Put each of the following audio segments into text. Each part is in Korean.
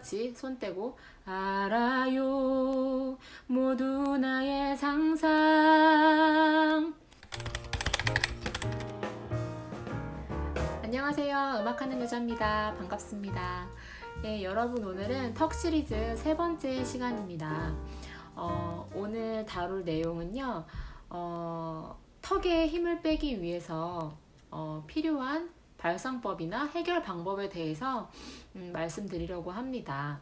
같이 손 떼고 알아요. 모두 나의 상상. 안녕하세요. 음악하는 여자입니다. 반갑습니다. 예, 여러분 오늘은 턱 시리즈 세 번째 시간입니다. 어, 오늘 다룰 내용은요 어, 턱에 힘을 빼기 위해서 어, 필요한 발상법이나 해결 방법에 대해서 음, 말씀드리려고 합니다.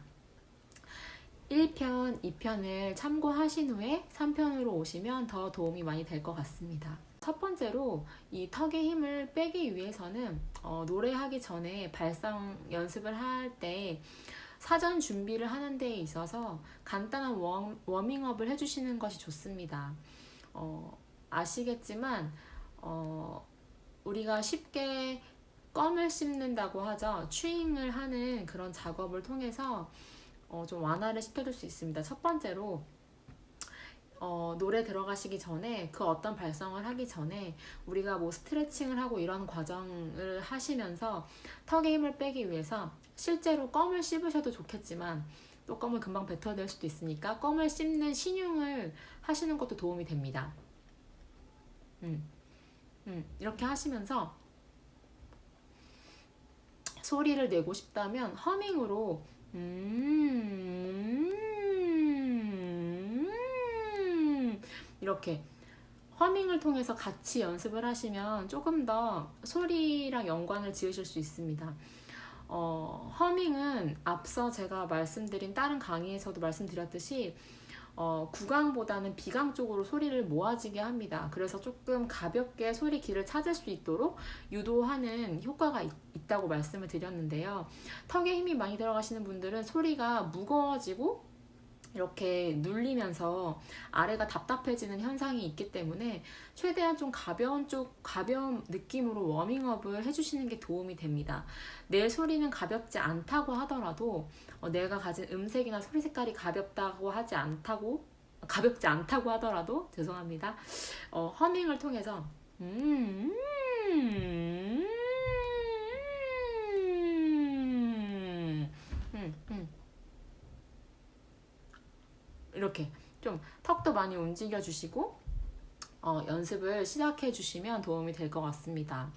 1편, 2편을 참고하신 후에 3편으로 오시면 더 도움이 많이 될 것 같습니다. 첫 번째로 이 턱의 힘을 빼기 위해서는 어, 노래하기 전에 발성 연습을 할 때 사전 준비를 하는 데 있어서 간단한 워, 워밍업을 해주시는 것이 좋습니다. 어, 아시겠지만 어, 우리가 쉽게 껌을 씹는다고 하죠. 추잉을 하는 그런 작업을 통해서 어, 좀 완화를 시켜줄 수 있습니다. 첫 번째로 어, 노래 들어가시기 전에 그 어떤 발성을 하기 전에 우리가 뭐 스트레칭을 하고 이런 과정을 하시면서 턱에 힘을 빼기 위해서 실제로 껌을 씹으셔도 좋겠지만 또 껌을 금방 뱉어낼 수도 있으니까 껌을 씹는 신용을 하시는 것도 도움이 됩니다. 음, 음, 이렇게 하시면서 소리를 내고 싶다면 허밍으로 음 이렇게 허밍을 통해서 같이 연습을 하시면 조금 더 소리랑 연관을 지으실 수 있습니다. 어, 허밍은 앞서 제가 말씀드린 다른 강의에서도 말씀드렸듯이 어, 구강보다는 비강 쪽으로 소리를 모아지게 합니다. 그래서 조금 가볍게 소리 길을 찾을 수 있도록 유도하는 효과가 있, 다고 말씀을 드렸는데요. 턱에 힘이 많이 들어가시는 분들은 소리가 무거워지고 이렇게 눌리면서 아래가 답답해지는 현상이 있기 때문에 최대한 좀 가벼운 쪽 가벼운 느낌으로 워밍업을 해주시는 게 도움이 됩니다. 내 소리는 가볍지 않다고 하더라도 어, 내가 가진 음색이나 소리 색깔이 가볍다고 하지 않다고 가볍지 않다고 하더라도 죄송합니다. 어, 허밍을 통해서 음, 음, 음, 음. 이렇게 좀 턱도 많이 움직여 주시고 어, 연습을 시작해 주시면 도움이 될 것 같습니다.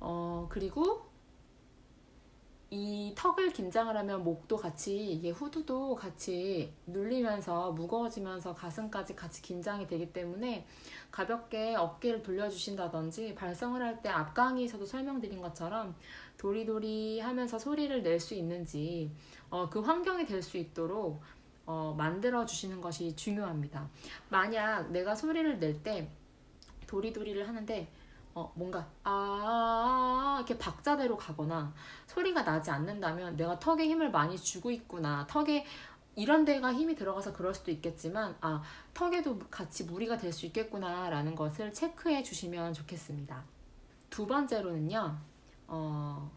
어, 그리고 이 턱을 긴장을 하면 목도 같이 이게 후두도 같이 눌리면서 무거워지면서 가슴까지 같이 긴장이 되기 때문에 가볍게 어깨를 돌려주신다든지 발성을 할 때 앞 강의에서도 설명드린 것처럼 도리도리 하면서 소리를 낼 수 있는지 어, 그 환경이 될 수 있도록 어, 만들어 주시는 것이 중요합니다. 만약 내가 소리를 낼 때 도리도리를 하는데 어, 뭔가 아 이렇게 박자대로 가거나 소리가 나지 않는다면 내가 턱에 힘을 많이 주고 있구나 턱에 이런 데가 힘이 들어가서 그럴 수도 있겠지만 아 턱에도 같이 무리가 될 수 있겠구나 라는 것을 체크해 주시면 좋겠습니다 두 번째로는요 어,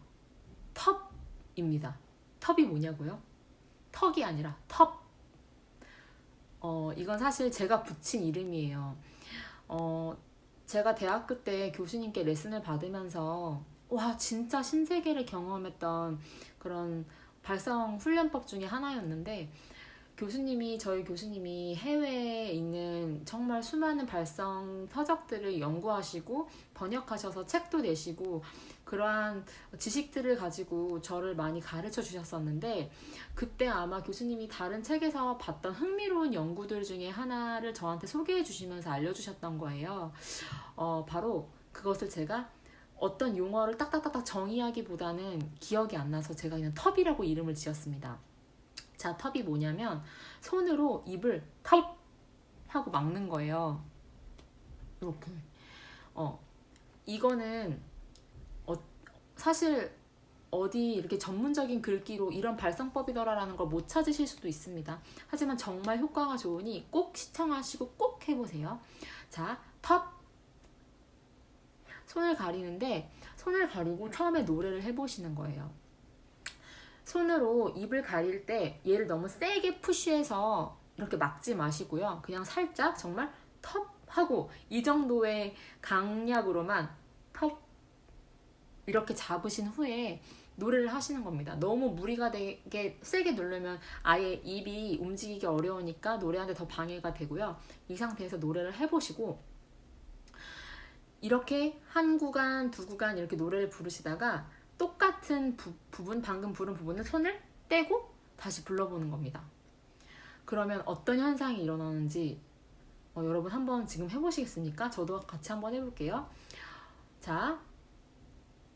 텁입니다 텁이 뭐냐고요? 턱이 아니라 텁 어, 이건 사실 제가 붙인 이름이에요. 어, 제가 대학교 때 교수님께 레슨을 받으면서 와 진짜 신세계를 경험했던 그런 발성 훈련법 중에 하나였는데 교수님이 저희 교수님이 해외에 있는 정말 수많은 발성 서적들을 연구하시고 번역하셔서 책도 내시고 그러한 지식들을 가지고 저를 많이 가르쳐 주셨었는데 그때 아마 교수님이 다른 책에서 봤던 흥미로운 연구들 중에 하나를 저한테 소개해 주시면서 알려주셨던 거예요. 어, 바로 그것을 제가 어떤 용어를 딱딱딱딱 정의하기보다는 기억이 안 나서 제가 그냥 텁이라고 이름을 지었습니다. 자, 텁이 뭐냐면 손으로 입을 텁 하고 막는 거예요. 이렇게. 어, 이거는 사실 어디 이렇게 전문적인 글귀로 이런 발성법이더라라는 걸 못 찾으실 수도 있습니다. 하지만 정말 효과가 좋으니 꼭 시청하시고 꼭 해보세요. 자, 텁 손을 가리는데 손을 가리고 처음에 노래를 해보시는 거예요. 손으로 입을 가릴 때 얘를 너무 세게 푸쉬해서 이렇게 막지 마시고요. 그냥 살짝 정말 텁 하고 이 정도의 강약으로만 텁 이렇게 잡으신 후에 노래를 하시는 겁니다. 너무 무리가 되게 세게 누르면 아예 입이 움직이기 어려우니까 노래하는데 더 방해가 되고요. 이 상태에서 노래를 해보시고 이렇게 한 구간, 두 구간 이렇게 노래를 부르시다가 똑같은 부, 부분, 방금 부른 부분을 손을 떼고 다시 불러보는 겁니다. 그러면 어떤 현상이 일어나는지 어, 여러분 한번 지금 해보시겠습니까? 저도 같이 한번 해볼게요. 자,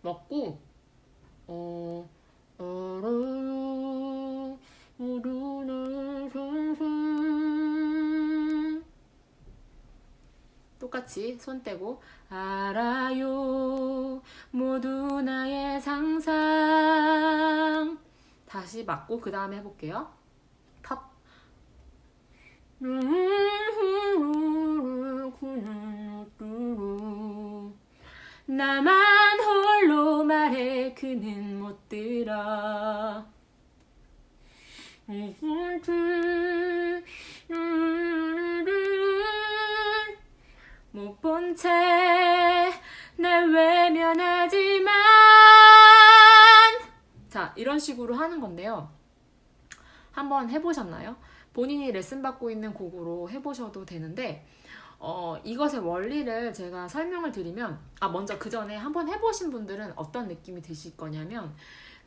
먹고 어, 알아 똑같이 손 떼고 알아요. 모두 나의 상상. 다시 맞고 그 다음에 해볼게요. 탑. 나만 홀로 말해 그는 못 들어 못 본 채 날 외면하지만 자 이런 식으로 하는 건데요 한번 해보셨나요? 본인이 레슨 받고 있는 곡으로 해보셔도 되는데 어, 이것의 원리를 제가 설명을 드리면 아 먼저 그 전에 한번 해보신 분들은 어떤 느낌이 드실 거냐면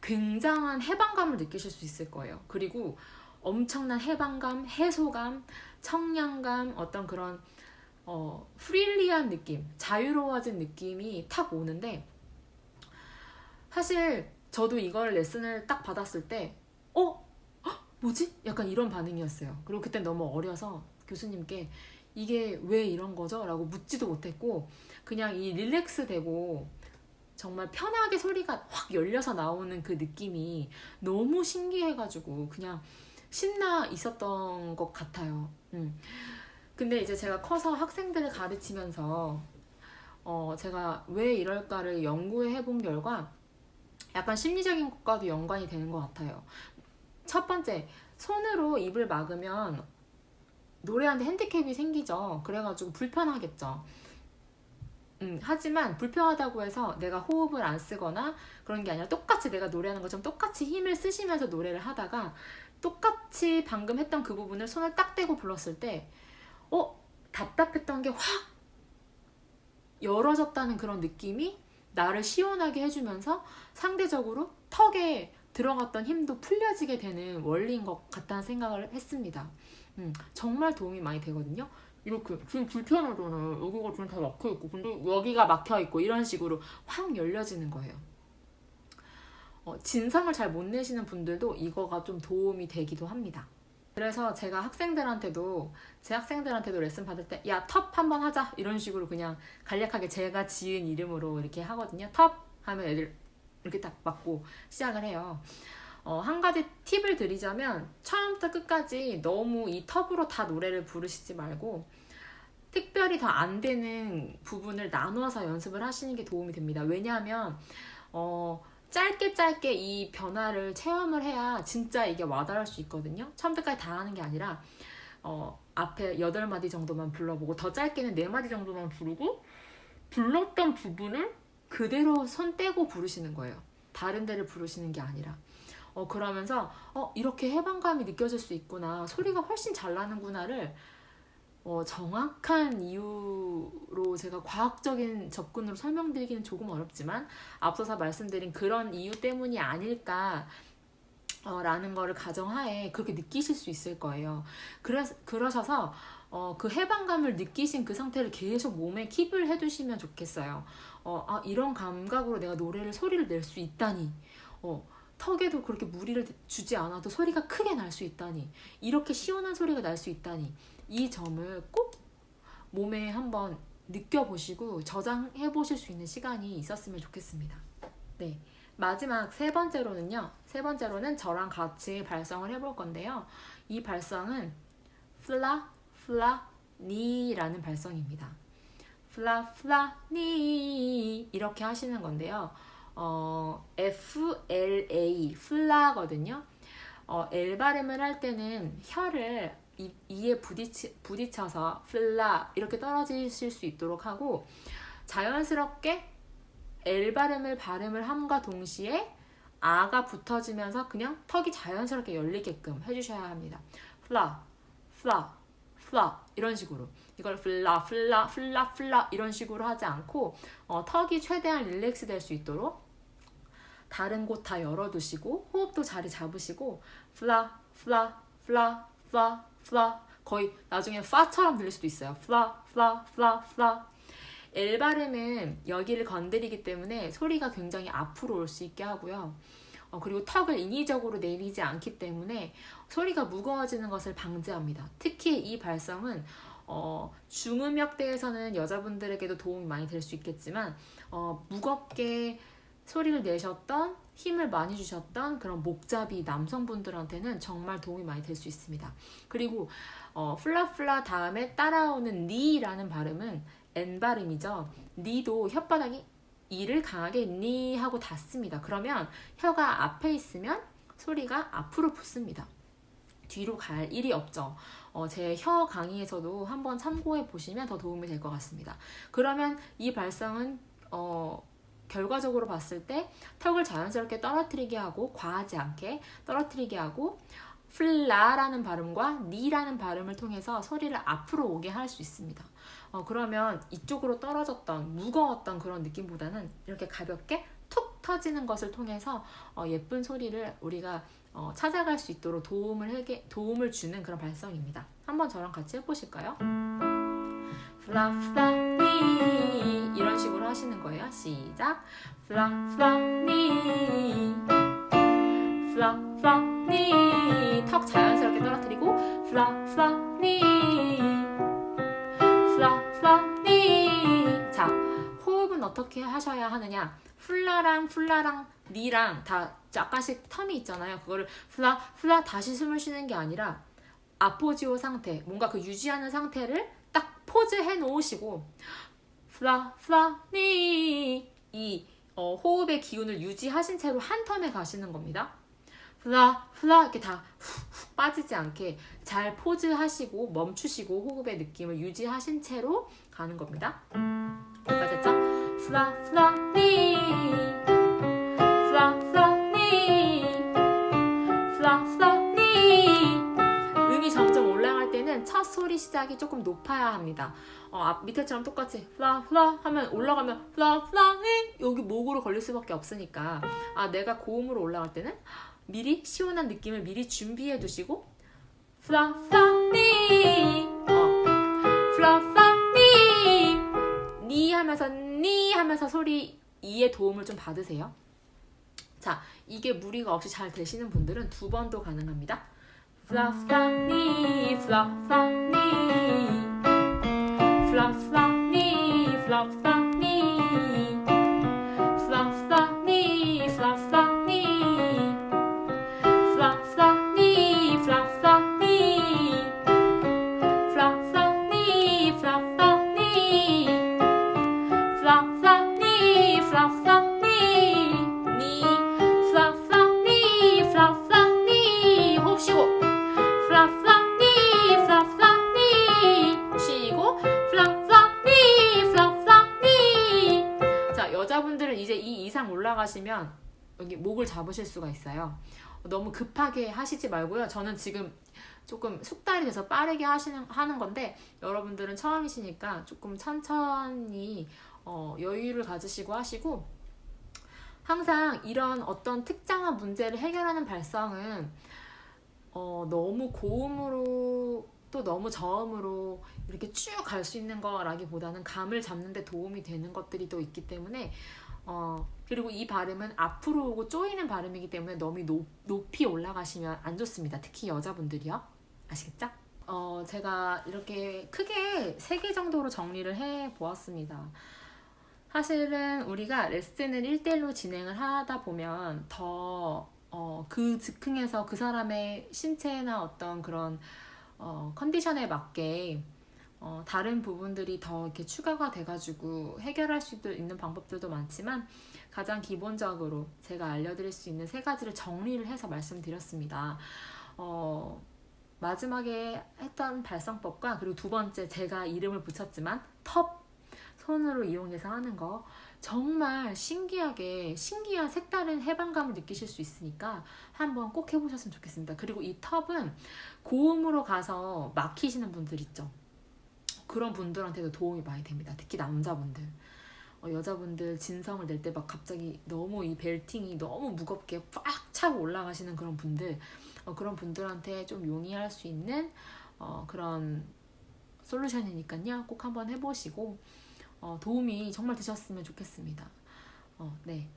굉장한 해방감을 느끼실 수 있을 거예요. 그리고 엄청난 해방감, 해소감, 청량감, 어떤 그런 어, 프릴리한 느낌, 자유로워진 느낌이 탁 오는데 사실 저도 이걸 레슨을 딱 받았을 때 어? 뭐지? 약간 이런 반응이었어요. 그리고 그때 너무 어려서 교수님께 이게 왜 이런 거죠? 라고 묻지도 못했고 그냥 이 릴렉스 되고 정말 편하게 소리가 확 열려서 나오는 그 느낌이 너무 신기해가지고 그냥 신나 있었던 것 같아요. 음. 근데 이제 제가 커서 학생들을 가르치면서 어 제가 왜 이럴까를 연구해 본 결과 약간 심리적인 것과도 연관이 되는 것 같아요. 첫 번째, 손으로 입을 막으면 노래하는데 핸디캡이 생기죠. 그래가지고 불편하겠죠. 음, 하지만 불편하다고 해서 내가 호흡을 안 쓰거나 그런 게 아니라 똑같이 내가 노래하는 것처럼 똑같이 힘을 쓰시면서 노래를 하다가 똑같이 방금 했던 그 부분을 손을 딱 떼고 불렀을 때 어? 답답했던 게 확 열어졌다는 그런 느낌이 나를 시원하게 해주면서 상대적으로 턱에 들어갔던 힘도 풀려지게 되는 원리인 것 같다는 생각을 했습니다. 음, 정말 도움이 많이 되거든요. 이렇게 지금 불편하잖아요. 여기가 지금 다 막혀 있고, 근데 여기가 막혀 있고 이런 식으로 확 열려지는 거예요. 어, 진상을 잘 못 내시는 분들도 이거가 좀 도움이 되기도 합니다. 그래서 제가 학생들한테도 제 학생들한테도 레슨 받을 때 야 텁 한번 하자 이런 식으로 그냥 간략하게 제가 지은 이름으로 이렇게 하거든요. 텁 하면 애들 이렇게 딱 맞고 시작을 해요. 어, 한 가지 팁을 드리자면 처음부터 끝까지 너무 이 텁으로 다 노래를 부르시지 말고 특별히 더 안 되는 부분을 나누어서 연습을 하시는 게 도움이 됩니다. 왜냐하면 어, 짧게 짧게 이 변화를 체험을 해야 진짜 이게 와닿을 수 있거든요. 처음부터까지 다 하는 게 아니라 어, 앞에 8마디 정도만 불러보고 더 짧게는 4마디 정도만 부르고 불렀던 부분을 그대로 손 떼고 부르시는 거예요. 다른 데를 부르시는 게 아니라. 어, 그러면서 어, 이렇게 해방감이 느껴질 수 있구나. 소리가 훨씬 잘 나는구나를 어, 정확한 이유로 제가 과학적인 접근으로 설명드리기는 조금 어렵지만 앞서서 말씀드린 그런 이유 때문이 아닐까 어, 라는 거를 가정하에 그렇게 느끼실 수 있을 거예요. 그래, 그러셔서 어, 그 해방감을 느끼신 그 상태를 계속 몸에 킵을 해두시면 좋겠어요. 어, 아, 이런 감각으로 내가 노래를 소리를 낼 수 있다니. 어, 턱에도 그렇게 무리를 주지 않아도 소리가 크게 날 수 있다니. 이렇게 시원한 소리가 날 수 있다니. 이 점을 꼭 몸에 한번 느껴보시고 저장해 보실 수 있는 시간이 있었으면 좋겠습니다. 네. 마지막 세 번째로는요. 세 번째로는 저랑 같이 발성을 해볼 건데요. 이 발성은 플라, 플라, 니라는 발성입니다. 플라, 플라, 니 이렇게 하시는 건데요. 어, F, L, A, 플라거든요. 어, L 발음을 할 때는 혀를 이, 이에 부딪히, 부딪혀서 플라 이렇게 떨어지실 수 있도록 하고 자연스럽게 L 발음을 발음을 함과 동시에 아가 붙어지면서 그냥 턱이 자연스럽게 열리게끔 해주셔야 합니다. 플라, 플라, 플라 이런 식으로 이걸 플라, 플라, 플라, 플라 이런 식으로 하지 않고 어, 턱이 최대한 relax 될 수 있도록 다른 곳 다 열어두시고 호흡도 자리 잡으시고 플라, 플라, 플라, 플라, 플라 거의 나중에 파처럼 들릴 수도 있어요. 플라, 플라, 플라, 플라 L 발음은 여기를 건드리기 때문에 소리가 굉장히 앞으로 올 수 있게 하고요. 어, 그리고 턱을 인위적으로 내리지 않기 때문에 소리가 무거워지는 것을 방지합니다. 특히 이 발성은 어, 중음역대에서는 여자분들에게도 도움이 많이 될 수 있겠지만 어, 무겁게 소리를 내셨던 힘을 많이 주셨던 그런 목잡이 남성분들한테는 정말 도움이 많이 될 수 있습니다. 그리고 어, 플라플라 다음에 따라오는 니라는 발음은 N 발음이죠. 니도 혓바닥이 이를 강하게 니 하고 닫습니다. 그러면 혀가 앞에 있으면 소리가 앞으로 붙습니다. 뒤로 갈 일이 없죠. 어, 제 혀 강의에서도 한번 참고해 보시면 더 도움이 될 것 같습니다. 그러면 이 발성은 어, 결과적으로 봤을 때 턱을 자연스럽게 떨어뜨리게 하고 과하지 않게 떨어뜨리게 하고 플라라는 발음과 니라는 발음을 통해서 소리를 앞으로 오게 할 수 있습니다. 어, 그러면 이쪽으로 떨어졌던 무거웠던 그런 느낌보다는 이렇게 가볍게 툭 터지는 것을 통해서 어, 예쁜 소리를 우리가 어, 찾아갈 수 있도록 도움을, 해게, 도움을 주는 그런 발성입니다. 한번 저랑 같이 해보실까요? 플라플라니 이런 식으로 하시는 거예요. 시작. 플라플라니 플라플라니 턱 자연스럽게 떨어뜨리고 플라플라니 플라플라니 자 호흡은 어떻게 하셔야 하느냐? 플라랑 플라랑 니랑 다 약간씩 term이 있잖아요. 그거를 플라 플라 다시 숨을 쉬는 게 아니라 appoggio 상태 뭔가 그 유지하는 상태를 딱 pause 해 놓으시고 플라 플라 니이 어, 호흡의 기운을 유지하신 채로 한 term에 가시는 겁니다. 플라 플라 이렇게 다 훅훅 빠지지 않게 잘 pause 하시고 멈추시고 호흡의 느낌을 유지하신 채로 가는 겁니다. 여기까지 했죠? 플라 플라 니 점점 올라갈 때는 첫 소리 시작이 조금 높아야 합니다. 어, 앞 밑에처럼 똑같이 플라 플라 하면 올라가면 플라 플라 니 여기 목으로 걸릴 수밖에 없으니까 아 내가 고음으로 올라갈 때는 미리 시원한 느낌을 미리 준비해 두시고 플라 플라 니 어, 플라 플라 니, 니 하면서 니 하면서 소리 이에 도움을 좀 받으세요. 자, 이게 무리가 없이 잘 되시는 분들은 두 번도 가능합니다. Fluff, fluff, knee, fluff, fluff, knee. Fluff, fluff, knee, fluff, fluff. 올라가시면 여기 목을 잡으실 수가 있어요. 너무 급하게 하시지 말고요. 저는 지금 조금 숙달이 돼서 빠르게 하시는 하는 건데 여러분들은 처음이시니까 조금 천천히 어, 여유를 가지시고 하시고 항상 이런 어떤 특정한 문제를 해결하는 발성은 어, 너무 고음으로 또 너무 저음으로 이렇게 쭉 갈 수 있는 거라기보다는 감을 잡는 데 도움이 되는 것들이 또 있기 때문에 어, 그리고 이 발음은 앞으로 오고 쪼이는 발음이기 때문에 너무 높, 높이 올라가시면 안 좋습니다. 특히 여자분들이요. 아시겠죠? 어, 제가 이렇게 크게 세 개 정도로 정리를 해 보았습니다. 사실은 우리가 레슨을 1대1로 진행을 하다 보면 더, 어, 그 즉흥에서 그 사람의 신체나 어떤 그런, 어, 컨디션에 맞게 어, 다른 부분들이 더 이렇게 추가가 돼가지고 해결할 수 있는 방법들도 많지만 가장 기본적으로 제가 알려드릴 수 있는 세 가지를 정리를 해서 말씀드렸습니다. 어, 마지막에 했던 발성법과 그리고 두 번째 제가 이름을 붙였지만 텁 손으로 이용해서 하는 거 정말 신기하게 신기한 색다른 해방감을 느끼실 수 있으니까 한번 꼭 해보셨으면 좋겠습니다. 그리고 이 텁은 고음으로 가서 막히시는 분들 있죠. 그런 분들한테도 도움이 많이 됩니다. 특히 남자분들. 어, 여자분들 진성을 낼 때 막 갑자기 너무 이 벨팅이 너무 무겁게 꽉 차고 올라가시는 그런 분들 어, 그런 분들한테 좀 용이할 수 있는 어, 그런 솔루션이니까요. 꼭 한번 해보시고 어, 도움이 정말 되셨으면 좋겠습니다. 어, 네.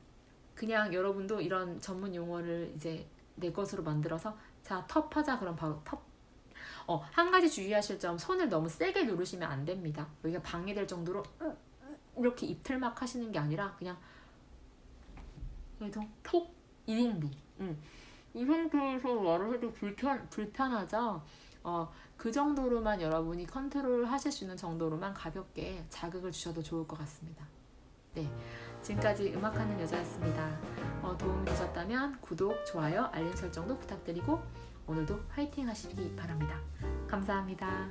그냥 여러분도 이런 전문 용어를 이제 내 것으로 만들어서 자, 텁 하자 그럼 바로 텁. 어, 한 가지 주의하실 점 손을 너무 세게 누르시면 안 됩니다. 여기가 방해될 정도로 이렇게 입틀막 하시는 게 아니라 그냥 그래서 톡이 정도. 음. 이 상태에서 말을 해도 불편 불편하죠. 어, 그 정도로만 여러분이 컨트롤 하실 수 있는 정도로만 가볍게 자극을 주셔도 좋을 것 같습니다. 네. 지금까지 음악하는 여자였습니다. 어, 도움이 되셨다면 구독, 좋아요, 알림 설정도 부탁드리고 오늘도 화이팅 하시기 바랍니다. 감사합니다.